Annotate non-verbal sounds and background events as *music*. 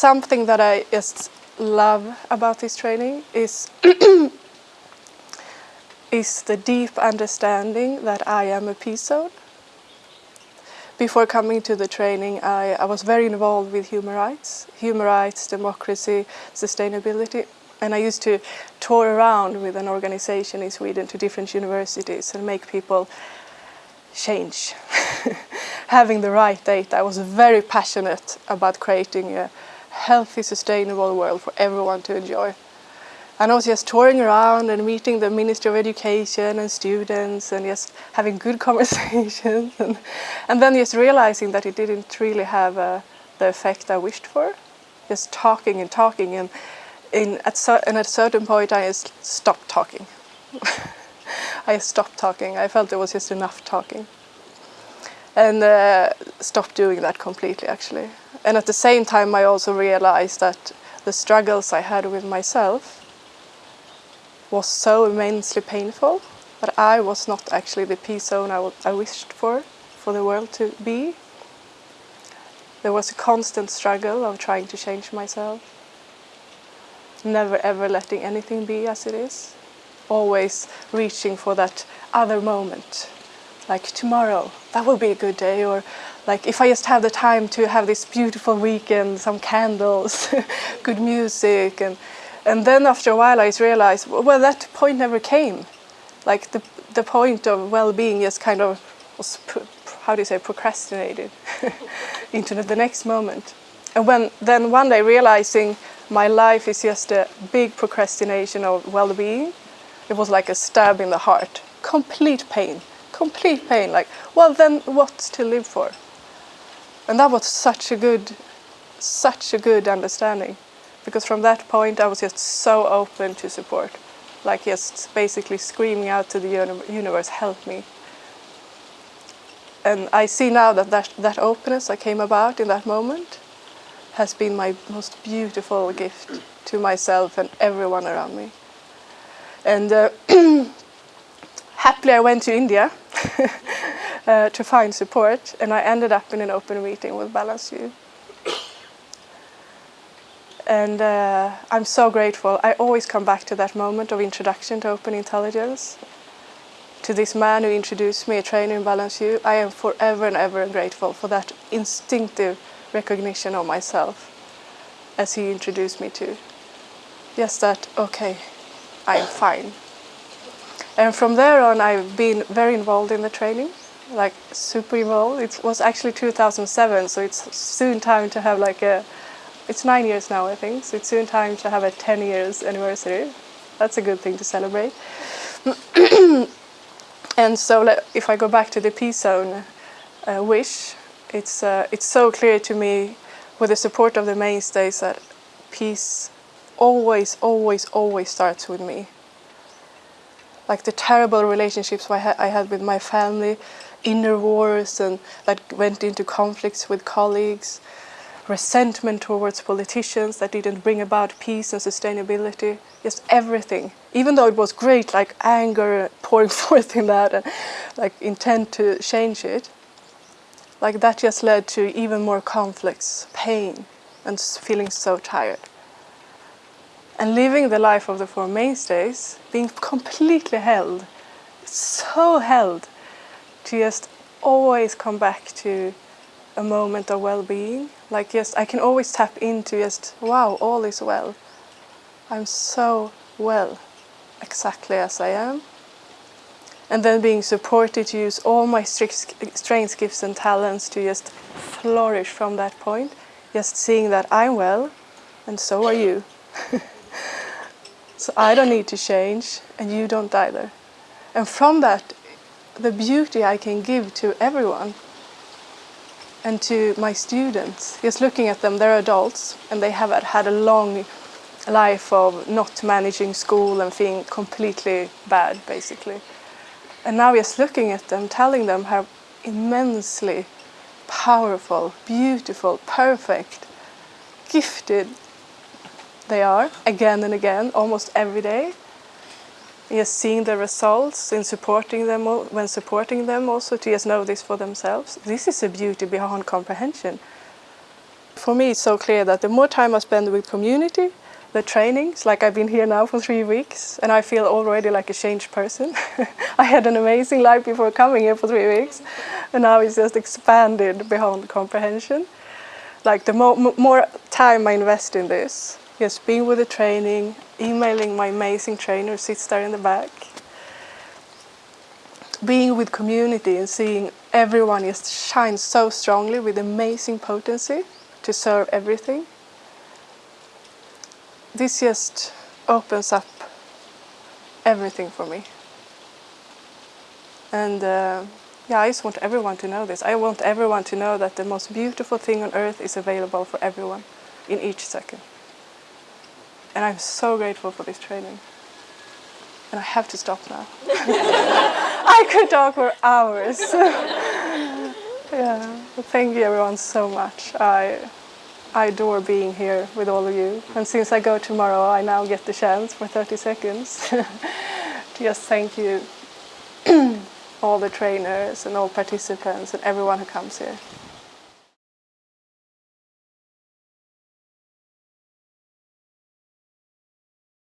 something that I just love about this training is *clears throat* is the deep understanding that I am a peace zone. Before coming to the training, I, I was very involved with human rights, human rights, democracy, sustainability, and I used to tour around with an organization in Sweden to different universities and make people change. *laughs* Having the right data, I was very passionate about creating a healthy, sustainable world for everyone to enjoy. And I was just touring around and meeting the Minister of Education and students and just having good *laughs* conversations and, and then just realizing that it didn't really have uh, the effect I wished for. Just talking and talking and, in, at, and at a certain point I just stopped talking. *laughs* I stopped talking. I felt it was just enough talking. And uh, stopped doing that completely actually. And at the same time I also realized that the struggles I had with myself was so immensely painful that I was not actually the peace zone I, I wished for, for the world to be. There was a constant struggle of trying to change myself. Never ever letting anything be as it is. Always reaching for that other moment. Like tomorrow, that will be a good day. Or like if I just have the time to have this beautiful weekend, some candles, *laughs* good music and and then after a while I just realized, well, that point never came. Like the, the point of well-being just kind of was, how do you say, procrastinated *laughs* into the next moment. And when then one day realizing my life is just a big procrastination of well-being, it was like a stab in the heart. Complete pain, complete pain. Like, well, then what's to live for? And that was such a good, such a good understanding because from that point I was just so open to support, like just basically screaming out to the universe, help me. And I see now that, that that openness that came about in that moment has been my most beautiful gift to myself and everyone around me. And uh, *clears throat* happily I went to India *laughs* uh, to find support and I ended up in an open meeting with Balanced View and uh, I'm so grateful. I always come back to that moment of introduction to open intelligence, to this man who introduced me, a trainer in Balanced View. I am forever and ever grateful for that instinctive recognition of myself as he introduced me to. Just that, okay, I'm fine. And from there on, I've been very involved in the training, like super involved. It was actually 2007, so it's soon time to have like a it's nine years now, I think, so it's soon time to have a 10 years anniversary. That's a good thing to celebrate. *clears throat* and so if I go back to the peace zone uh, wish, it's, uh, it's so clear to me with the support of the mainstays that peace always, always, always starts with me. Like the terrible relationships I, ha I had with my family, inner wars and that went into conflicts with colleagues, resentment towards politicians that didn't bring about peace and sustainability, just everything. Even though it was great, like anger pouring *laughs* forth in that and like intent to change it, like that just led to even more conflicts, pain, and feeling so tired. And living the life of the Four Mainstays, being completely held, so held, to just always come back to a moment of well-being. Like yes, I can always tap into just, wow, all is well. I'm so well, exactly as I am. And then being supported to use all my strengths, gifts and talents to just flourish from that point. Just seeing that I'm well, and so are you. *laughs* so I don't need to change, and you don't either. And from that, the beauty I can give to everyone and to my students. Just looking at them, they're adults and they have had a long life of not managing school and feeling completely bad, basically. And now just looking at them, telling them how immensely powerful, beautiful, perfect, gifted they are, again and again, almost every day Yes, seeing the results in supporting them when supporting them also to just know this for themselves. This is a beauty beyond comprehension. for me it's so clear that the more time I spend with community, the trainings, like I've been here now for three weeks and I feel already like a changed person. *laughs* I had an amazing life before coming here for three weeks and now it's just expanded beyond comprehension. Like the mo more time I invest in this, just being with the training, emailing my amazing trainer who sits there in the back, being with community and seeing everyone just shine so strongly with amazing potency to serve everything this just opens up everything for me. And uh, yeah, I just want everyone to know this. I want everyone to know that the most beautiful thing on earth is available for everyone in each second. And I'm so grateful for this training. And I have to stop now. *laughs* I could talk for hours. *laughs* yeah, thank you everyone so much. I I adore being here with all of you. And since I go tomorrow, I now get the chance for 30 seconds to *laughs* just thank you, *clears throat* all the trainers and all participants and everyone who comes here.